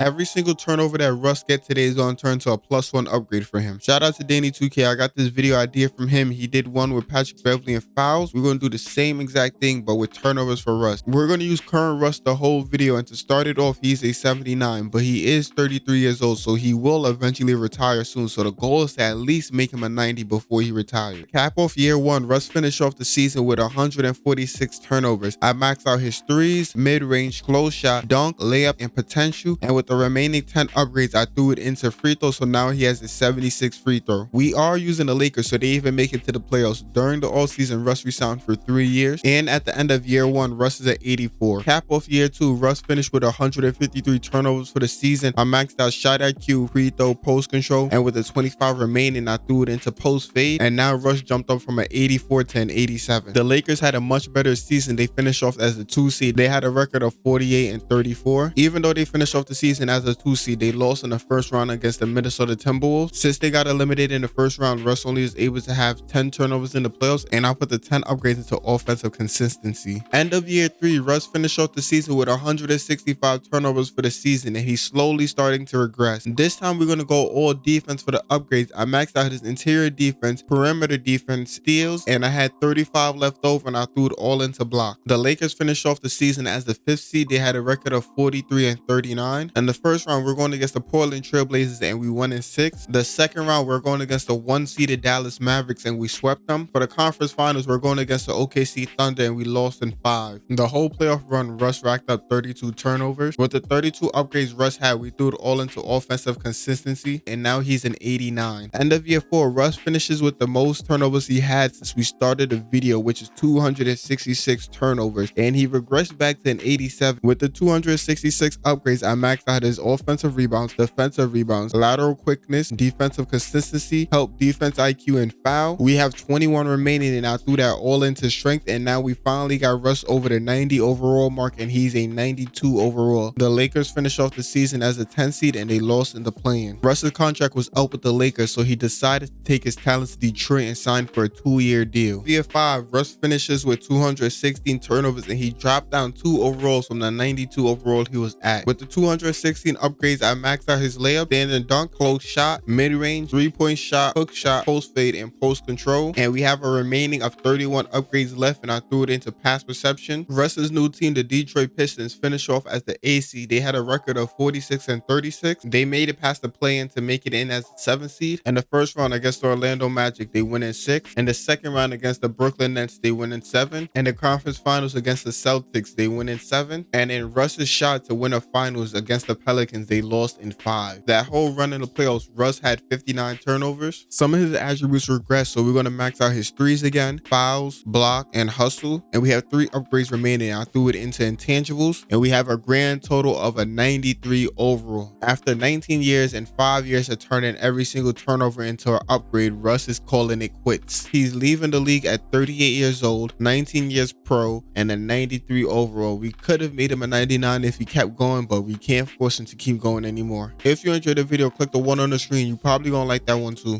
Every single turnover that Russ get today is going to turn to a plus one upgrade for him. Shout out to Danny2K. I got this video idea from him. He did one with Patrick Beverley and fouls. We're going to do the same exact thing, but with turnovers for Russ. We're going to use current Russ the whole video. And to start it off, he's a 79, but he is 33 years old, so he will eventually retire soon. So the goal is to at least make him a 90 before he retires. Cap off year one, Russ finished off the season with 146 turnovers. I maxed out his threes, mid-range, close shot, dunk, layup, and potential. And with with the remaining 10 upgrades, I threw it into free throw. So now he has a 76 free throw. We are using the Lakers, so they even make it to the playoffs. During the all season, Russ resigned for three years. And at the end of year one, Russ is at 84. Cap off year two, Russ finished with 153 turnovers for the season. I maxed out shot IQ, free throw, post control. And with the 25 remaining, I threw it into post fade. And now Russ jumped up from an 84 to an 87. The Lakers had a much better season. They finished off as the two seed. They had a record of 48 and 34. Even though they finished off the season season as a two seed. They lost in the first round against the Minnesota Timberwolves. Since they got eliminated in the first round, Russ only is able to have 10 turnovers in the playoffs, and I put the 10 upgrades into offensive consistency. End of year three, Russ finished off the season with 165 turnovers for the season, and he's slowly starting to regress. This time, we're going to go all defense for the upgrades. I maxed out his interior defense, perimeter defense, steals, and I had 35 left over, and I threw it all into block. The Lakers finished off the season as the fifth seed. They had a record of 43 and 39, and the first round, we're going against the Portland Trailblazers and we won in six. The second round, we're going against the one-seeded Dallas Mavericks and we swept them. For the conference finals, we're going against the OKC Thunder and we lost in five. The whole playoff run, Russ racked up 32 turnovers. With the 32 upgrades Russ had, we threw it all into offensive consistency and now he's an 89. End of year four, Russ finishes with the most turnovers he had since we started the video, which is 266 turnovers. And he regressed back to an 87. With the 266 upgrades, I maxed out his offensive rebounds, defensive rebounds, lateral quickness, defensive consistency, help defense IQ, and foul. We have 21 remaining, and I threw that all into strength, and now we finally got Russ over the 90 overall mark, and he's a 92 overall. The Lakers finished off the season as a 10 seed, and they lost in the play-in. Russ's contract was up with the Lakers, so he decided to take his talents to Detroit and sign for a two-year deal. Via 5, Russ finishes with 216 turnovers, and he dropped down two overalls from the 92 overall he was at. With the 216 16 upgrades, I maxed out his layup, standing dunk, close shot, mid-range, three-point shot, hook shot, post fade, and post control. And we have a remaining of 31 upgrades left, and I threw it into pass perception. Russ's new team, the Detroit Pistons, finished off as the AC. They had a record of 46 and 36. They made it past the play-in to make it in as the seventh seed. And the first round against the Orlando Magic, they win in six. And the second round against the Brooklyn Nets, they win in seven. And the conference finals against the Celtics, they win in seven. And in Russ's shot to win a finals against the Pelicans, they lost in five. That whole run in the playoffs, Russ had 59 turnovers. Some of his attributes regress, so we're going to max out his threes again, fouls, block, and hustle. And we have three upgrades remaining. I threw it into intangibles, and we have a grand total of a 93 overall. After 19 years and five years of turning every single turnover into an upgrade, Russ is calling it quits. He's leaving the league at 38 years old, 19 years pro, and a 93 overall. We could have made him a 99 if he kept going, but we can't force to keep going anymore. If you enjoyed the video, click the one on the screen. You probably gonna like that one too.